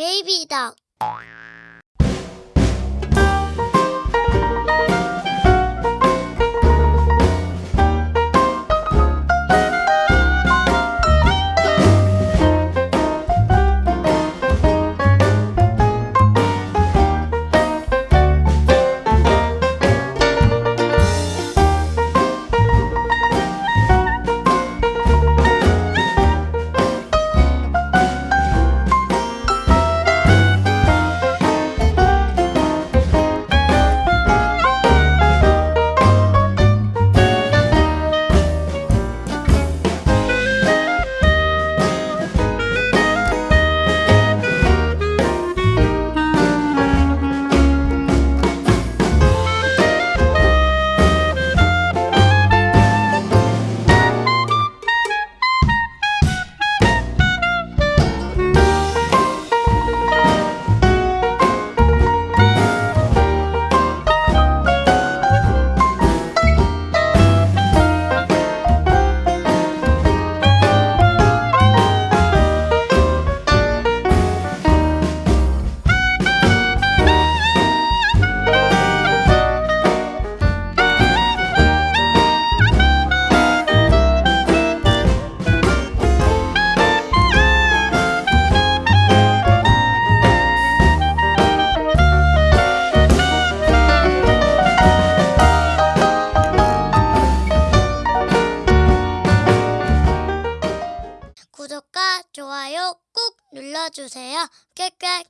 baby dog. 좋아요 꾹 눌러주세요. 꽥꽥.